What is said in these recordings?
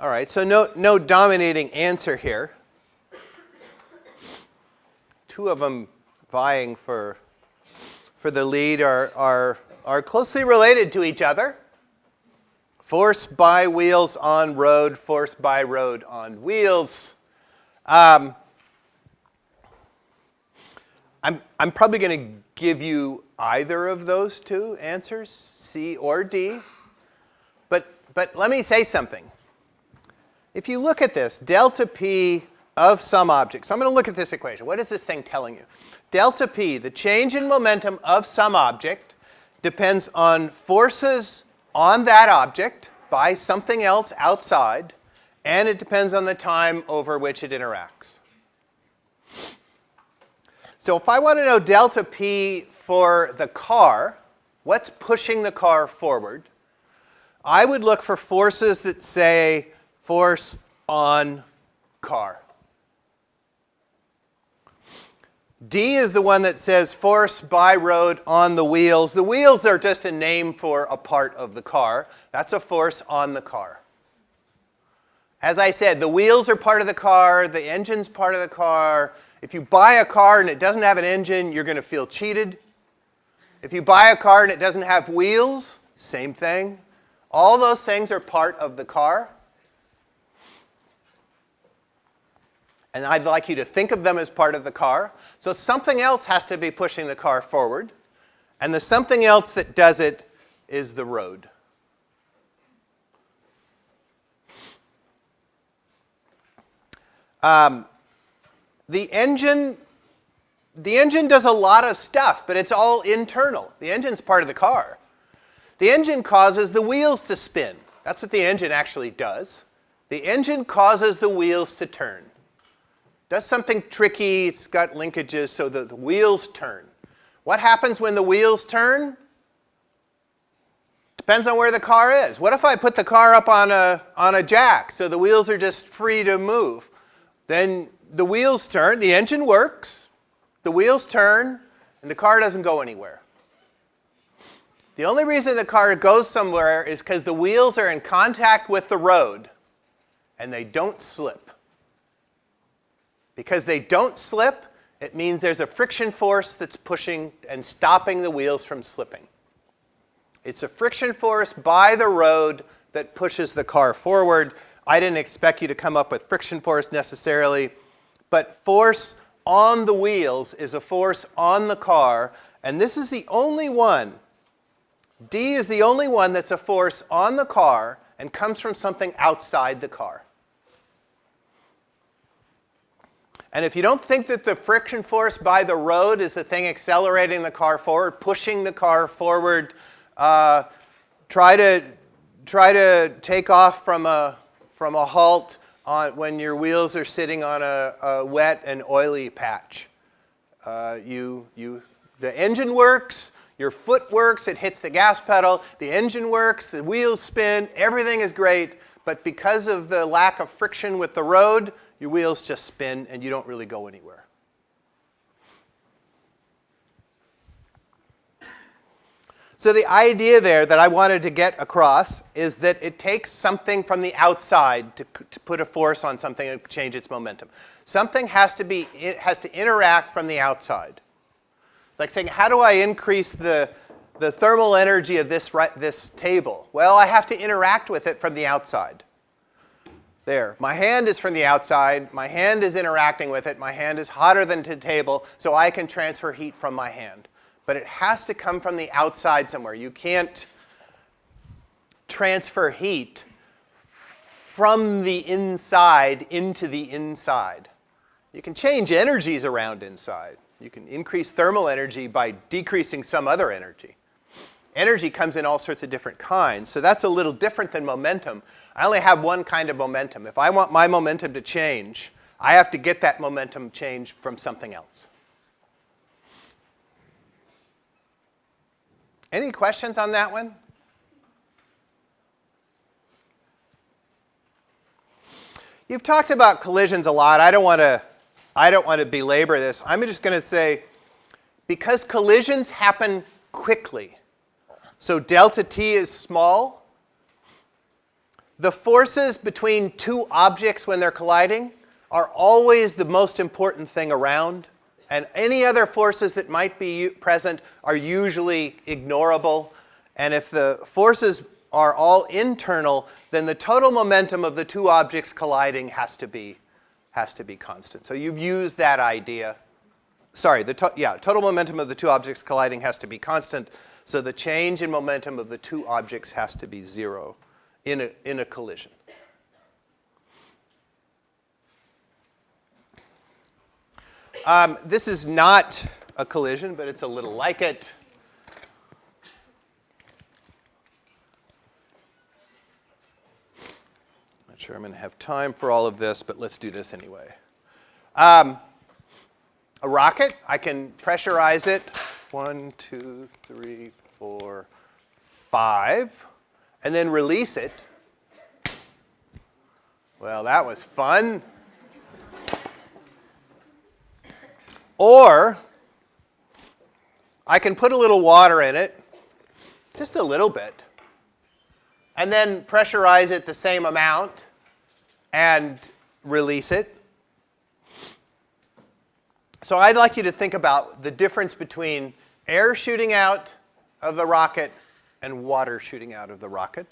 All right, so no, no dominating answer here. Two of them vying for, for the lead are, are, are closely related to each other. Force by wheels on road, force by road on wheels. Um, I'm, I'm probably going to give you either of those two answers, C or D. But, but let me say something. If you look at this, delta P of some object. So I'm going to look at this equation. What is this thing telling you? Delta P, the change in momentum of some object, depends on forces on that object by something else outside, and it depends on the time over which it interacts. So if I want to know delta P for the car, what's pushing the car forward, I would look for forces that say force on car. D is the one that says force by road on the wheels. The wheels are just a name for a part of the car. That's a force on the car. As I said, the wheels are part of the car, the engine's part of the car, if you buy a car and it doesn't have an engine, you're going to feel cheated. If you buy a car and it doesn't have wheels, same thing. All those things are part of the car. And I'd like you to think of them as part of the car. So something else has to be pushing the car forward. And the something else that does it is the road. Um, the engine, the engine does a lot of stuff, but it's all internal. The engine's part of the car. The engine causes the wheels to spin. That's what the engine actually does. The engine causes the wheels to turn. Does something tricky, it's got linkages so that the wheels turn. What happens when the wheels turn? Depends on where the car is. What if I put the car up on a, on a jack so the wheels are just free to move? Then the wheels turn, the engine works, the wheels turn, and the car doesn't go anywhere. The only reason the car goes somewhere is because the wheels are in contact with the road and they don't slip. Because they don't slip, it means there's a friction force that's pushing and stopping the wheels from slipping. It's a friction force by the road that pushes the car forward. I didn't expect you to come up with friction force necessarily. But force on the wheels is a force on the car, and this is the only one, D is the only one that's a force on the car and comes from something outside the car. And if you don't think that the friction force by the road is the thing accelerating the car forward, pushing the car forward, uh, try to try to take off from a from a halt on, when your wheels are sitting on a, a wet and oily patch. Uh, you, you, the engine works, your foot works, it hits the gas pedal, the engine works, the wheels spin, everything is great, but because of the lack of friction with the road, your wheels just spin and you don't really go anywhere. So the idea there that I wanted to get across is that it takes something from the outside to, to put a force on something and change its momentum. Something has to be, it has to interact from the outside. Like saying, how do I increase the, the thermal energy of this, this table? Well, I have to interact with it from the outside. There, my hand is from the outside, my hand is interacting with it, my hand is hotter than the table, so I can transfer heat from my hand but it has to come from the outside somewhere. You can't transfer heat from the inside into the inside. You can change energies around inside. You can increase thermal energy by decreasing some other energy. Energy comes in all sorts of different kinds, so that's a little different than momentum. I only have one kind of momentum. If I want my momentum to change, I have to get that momentum change from something else. Any questions on that one? You've talked about collisions a lot. I don't want to I don't want to belabor this. I'm just going to say because collisions happen quickly. So delta t is small. The forces between two objects when they're colliding are always the most important thing around. And any other forces that might be present are usually ignorable. And if the forces are all internal, then the total momentum of the two objects colliding has to be, has to be constant. So you've used that idea. Sorry, the to yeah, total momentum of the two objects colliding has to be constant. So the change in momentum of the two objects has to be zero in a, in a collision. Um, this is not a collision, but it's a little like it. Not sure I'm going to have time for all of this, but let's do this anyway. Um, a rocket, I can pressurize it. One, two, three, four, five. And then release it. Well, that was fun. Or I can put a little water in it, just a little bit, and then pressurize it the same amount and release it. So I'd like you to think about the difference between air shooting out of the rocket and water shooting out of the rocket.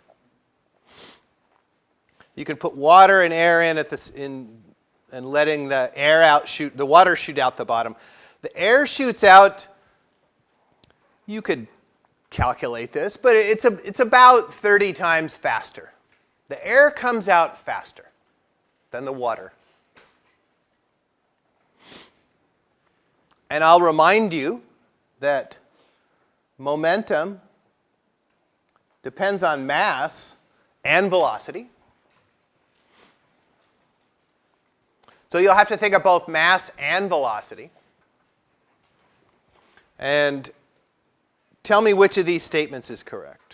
You can put water and air in at this in and letting the air out shoot, the water shoot out the bottom. The air shoots out, you could calculate this, but it's, a, it's about 30 times faster. The air comes out faster than the water. And I'll remind you that momentum depends on mass and velocity. So you'll have to think of both mass and velocity. And tell me which of these statements is correct.